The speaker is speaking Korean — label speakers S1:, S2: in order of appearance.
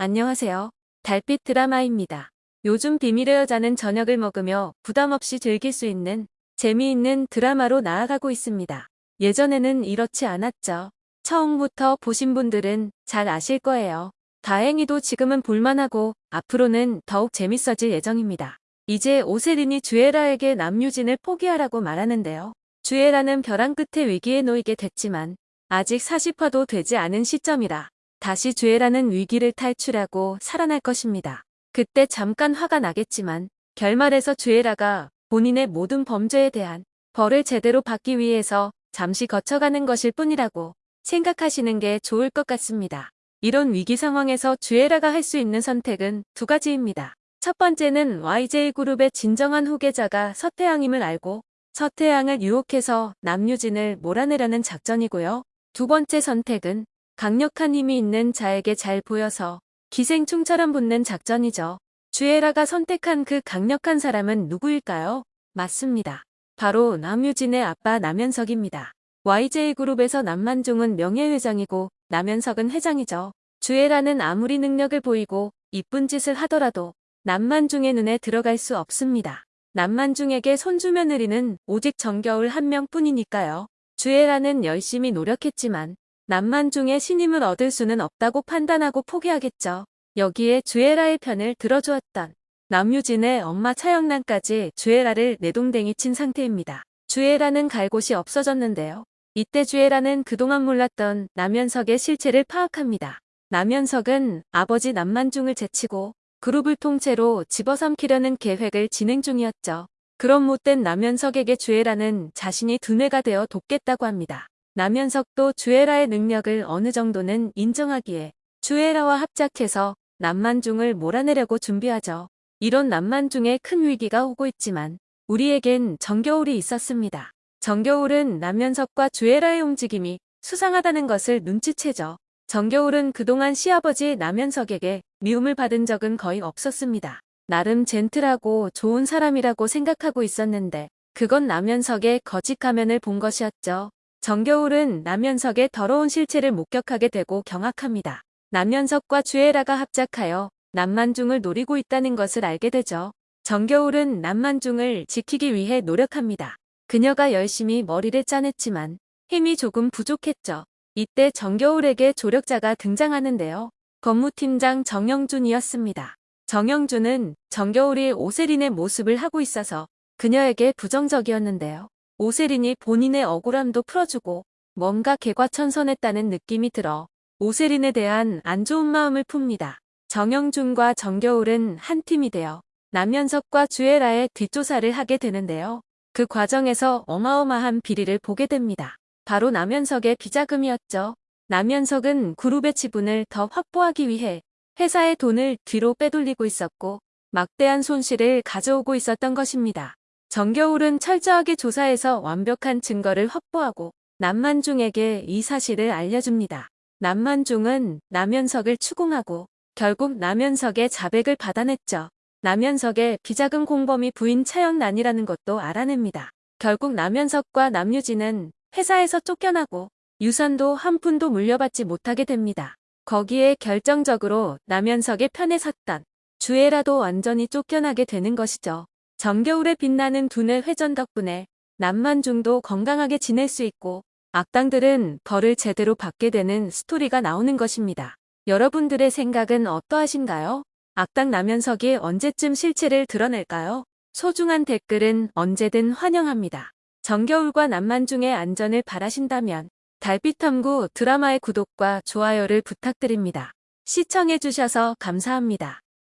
S1: 안녕하세요. 달빛 드라마입니다. 요즘 비밀의 여자는 저녁을 먹으며 부담 없이 즐길 수 있는 재미있는 드라마로 나아가고 있습니다. 예전에는 이렇지 않았죠. 처음부터 보신 분들은 잘 아실 거예요. 다행히도 지금은 볼만하고 앞으로는 더욱 재밌어질 예정입니다. 이제 오세린이 주애라에게 남유진을 포기하라고 말하는데요. 주애라는 벼랑 끝에 위기에 놓이게 됐지만 아직 40화도 되지 않은 시점이라 다시 죄라는 위기를 탈출하고 살아날 것입니다. 그때 잠깐 화가 나겠지만 결말에서 죄라가 본인의 모든 범죄에 대한 벌을 제대로 받기 위해서 잠시 거쳐가는 것일 뿐이라고 생각하시는 게 좋을 것 같습니다. 이런 위기 상황에서 주애라가 할 수 있는 선택은 두 가지입니다. 첫 번째는 YJ그룹의 진정한 후계자가 서태양임을 알고 서태양을 유혹해서 남유진을 몰아내려는 작전이고요. 두 번째 선택은 강력한 힘이 있는 자에게 잘 보여서 기생충처럼 붙는 작전이죠. 주애라가 선택한 그 강력한 사람은 누구일까요? 맞습니다. 바로 남유진의 아빠 남현석입니다. YJ그룹에서 남만중은 명예회장이고 남현석은 회장이죠. 주애라는 아무리 능력을 보이고 이쁜 짓을 하더라도 남만중의 눈에 들어갈 수 없습니다. 남만중에게 손주 며 느리는 오직 정겨울 한 명뿐이니까요. 주애라는 열심히 노력했지만 남만중의 신임을 얻을 수는 없다고 판단하고 포기하겠죠. 여기에 주애라의 편을 들어주었던 남유진의 엄마 차영란까지 주애라를 내동댕이 친 상태입니다. 주애라는 갈 곳이 없어졌는데요. 이때 주애라는 그동안 몰랐던 남현석의 실체를 파악합니다. 남현석은 아버지 남만중을 제치고 그룹을 통째로 집어삼키려는 계획을 진행 중이었죠. 그런 못된 남현석에게 주애라는 자신이 두뇌가 되어 돕겠다고 합니다. 남현석도 주애라의 능력을 어느 정도는 인정하기에 주애라와 합작해서 남만중을 몰아내려고 준비하죠. 이런 남만중에 큰 위기가 오고 있지만 우리에겐 정겨울이 있었습니다. 정겨울은 남현석과 주애라의 움직임이 수상하다는 것을 눈치채죠. 정겨울은 그동안 시아버지 남현석에게 미움을 받은 적은 거의 없었습니다. 나름 젠틀하고 좋은 사람이라고 생각하고 있었는데 그건 남현석의 거짓 가면을 본 것이었죠. 정겨울은 남현석의 더러운 실체를 목격하게 되고 경악합니다. 남현석과 주애라가 합작하여 남만중을 노리고 있다는 것을 알게 되죠. 정겨울은 남만중을 지키기 위해 노력합니다. 그녀가 열심히 머리를 짜냈지만 힘이 조금 부족했죠. 이때 정겨울에게 조력자가 등장하는데요. 법무팀장 정영준이었습니다. 정영준은 정겨울이 오세린의 모습을 하고 있어서 그녀에게 부정적이었는데요. 오세린이 본인의 억울함도 풀어주고 뭔가 개과천선했다는 느낌이 들어 오세린에 대한 안 좋은 마음을 풉니다. 정영준과 정겨울은 한 팀이 되어 남현석과 주애라의 뒷조사를 하게 되는데요. 그 과정에서 어마어마한 비리를 보게 됩니다. 바로 남현석의 비자금이었죠. 남현석은 그룹의 지분을 더 확보하기 위해 회사의 돈을 뒤로 빼돌리고 있었고 막대한 손실을 가져오고 있었던 것입니다. 정겨울은 철저하게 조사해서 완벽한 증거를 확보하고 남만중에게 이 사실을 알려줍니다. 남만중은 남현석을 추궁하고 결국 남현석의 자백을 받아냈죠. 남현석의 비자금 공범이 부인 차영란이라는 것도 알아냅니다. 결국 남현석과 남유진은 회사에서 쫓겨나고 유산도 한 푼도 물려받지 못하게 됩니다. 거기에 결정적으로 남현석의 편에 섰던 주애라도 완전히 쫓겨나게 되는 것이죠. 정겨울에 빛나는 두뇌 회전 덕분에 남만중도 건강하게 지낼 수 있고 악당들은 벌을 제대로 받게 되는 스토리가 나오는 것입니다. 여러분들의 생각은 어떠하신가요? 악당 남현석이 언제쯤 실체를 드러낼까요? 소중한 댓글은 언제든 환영합니다. 정겨울과 남만중의 안전을 바라신다면 달빛탐구 드라마의 구독과 좋아요를 부탁드립니다. 시청해주셔서 감사합니다.